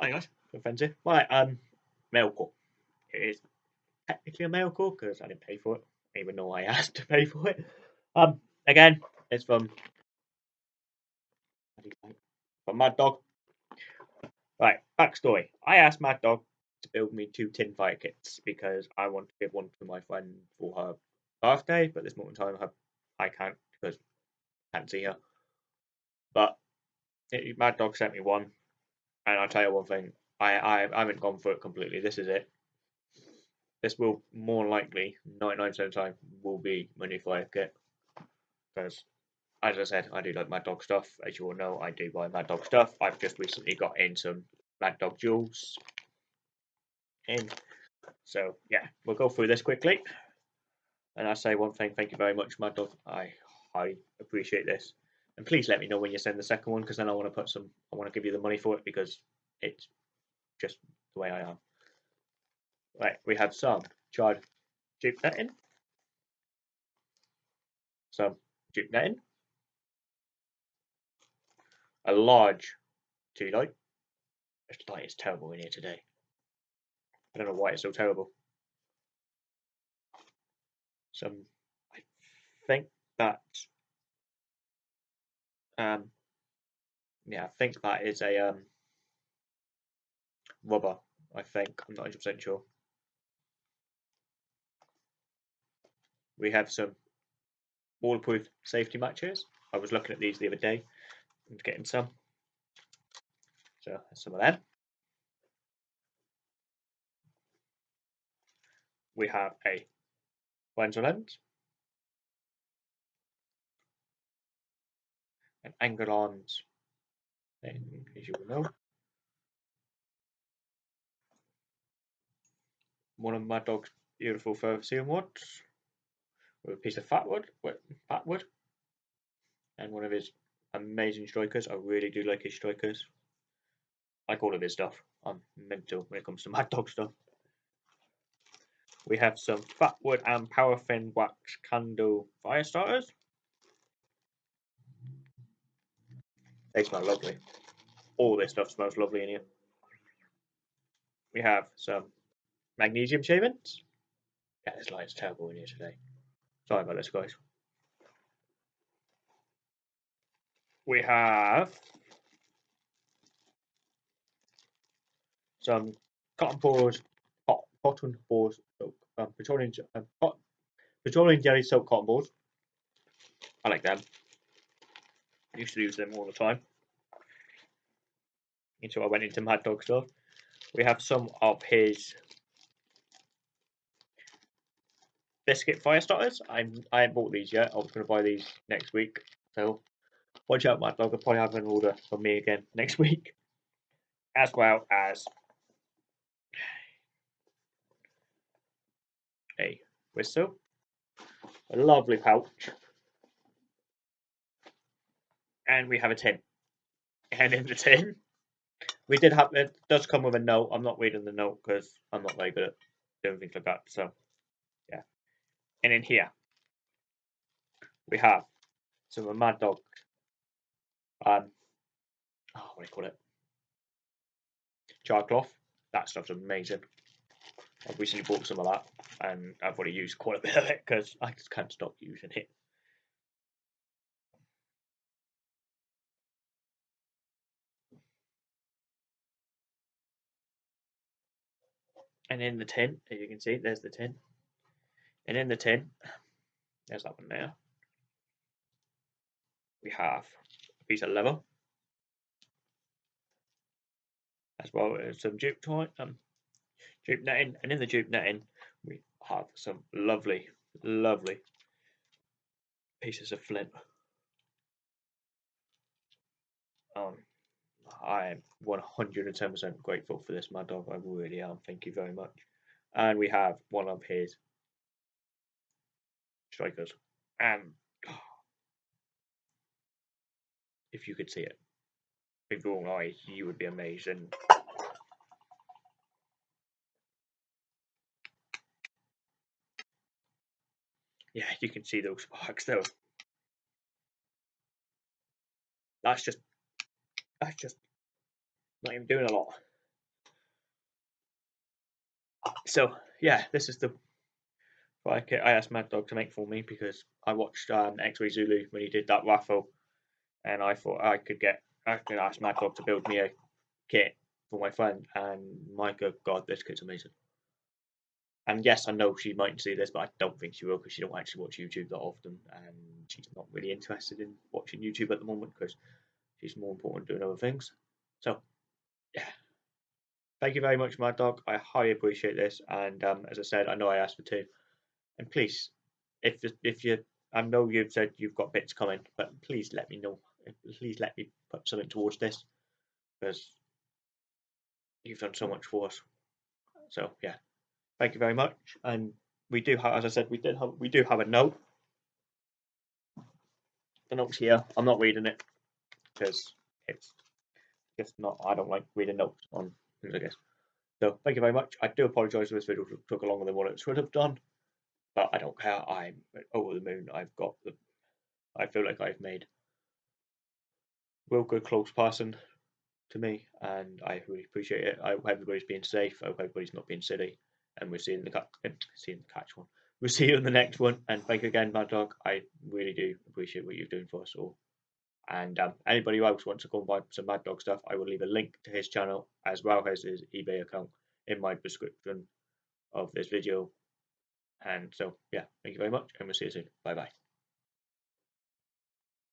Hi guys, offensive. Right, um, mail call. It is technically a mail call because I didn't pay for it, even though I asked to pay for it. Um, again, it's from from Mad Dog. Right, backstory. I asked Mad Dog to build me two tin fire kits because I want to give one to my friend for her birthday, but this moment in time I can't because I can't see her. But it, Mad Dog sent me one, and I'll tell you one thing. I, I, I haven't gone for it completely. This is it. This will more likely, 99% of the time, will be my new fire kit. Because, as I said, I do like Mad Dog stuff. As you all know, I do buy Mad Dog stuff. I've just recently got in some Mad Dog jewels. In. So, yeah, we'll go through this quickly. And I say one thing, thank you very much, Mad Dog. I I appreciate this. And please let me know when you send the second one because then I want to put some I want to give you the money for it because it's just the way I am. Right, we have some charred jute netting. Some jute netting. A large tea light. This light is terrible in here today. I don't know why it's so terrible. Some I think that um yeah, I think that is a um rubber, I think. I'm not 100% sure. We have some waterproof safety matches. I was looking at these the other day and getting some. So some of them. We have a Lenser lens, an Angolans, as you will know. One of my dog's beautiful ferrocerium rods with a piece of fat wood, fat wood, and one of his amazing strikers. I really do like his strikers. Like all of his stuff. I'm mental when it comes to Mad Dog stuff. We have some fat wood and paraffin wax candle fire starters. They smell lovely. All this stuff smells lovely in here. We have some magnesium shavings. Yeah, this light's terrible in here today. Sorry about this, guys. We have some cotton balls, cotton balls, um, petroleum, um, petroleum jelly soap cotton balls. I like them. I used to use them all the time until I went into Mad Dog stuff. We have some of his biscuit fire starters. I'm I haven't bought these yet. I was going to buy these next week. So watch out, Mad Dog. I'll probably have an order from me again next week, as well as a whistle, a lovely pouch, and we have a tin. And in the tin, we did have it does come with a note. I'm not reading the note because I'm not very good at doing things like that. So yeah. And in here we have some Mad Dog um oh, what do you call it? Char cloth. That stuff's amazing. I've recently bought some of that and I've already used quite a bit of it because I just can't stop using it. And in the tin, as you can see, there's the tin. And in the tin, there's that one there. We have a piece of leather, as well as some jute tie, um, jute netting. And in the jute netting, we have some lovely, lovely pieces of flint. Um, I am 110% grateful for this, Mad Dog. I really am. Thank you very much. And we have one of his strikers. And if you could see it with your own eyes, you would be amazed. And yeah, you can see those sparks though. That's just that's just not even doing a lot. so yeah, this is the like I asked Mad Dog to make for me because I watched um, X-Ray Zulu when he did that raffle, and I thought I could get I could ask Mad Dog to build me a kit for my friend, and my good God, this kit's amazing. And yes, I know she might see this, but I don't think she will because she don't actually watch YouTube that often, and she's not really interested in watching YouTube at the moment because she's more important doing other things. So, yeah. Thank you very much, Mad Dog. I highly appreciate this, and um, as I said, I know I asked for two, and please, if if you, I know you've said you've got bits coming, but please let me know. Please let me put something towards this because you've done so much for us. So yeah, thank you very much. And we do have, as I said, we did have, we do have a note. The note's here. I'm not reading it because it's just not. I don't like reading notes on things, I guess. So thank you very much. I do apologise if this video took longer than what it should have done, but I don't care. I'm over the moon. I've got the. I feel like I've made real good close person to me, and I really appreciate it. I hope everybody's being safe. I hope everybody's not being silly, and we'll see you in the cut. Eh, see the catch one. We'll see you in the next one. And thank you again, Mad Dog. I really do appreciate what you're doing for us all. And um, anybody who else wants to go and buy some Mad Dog stuff, I will leave a link to his channel as well as his eBay account in my description of this video. And so, yeah, thank you very much, and we'll see you soon. Bye bye.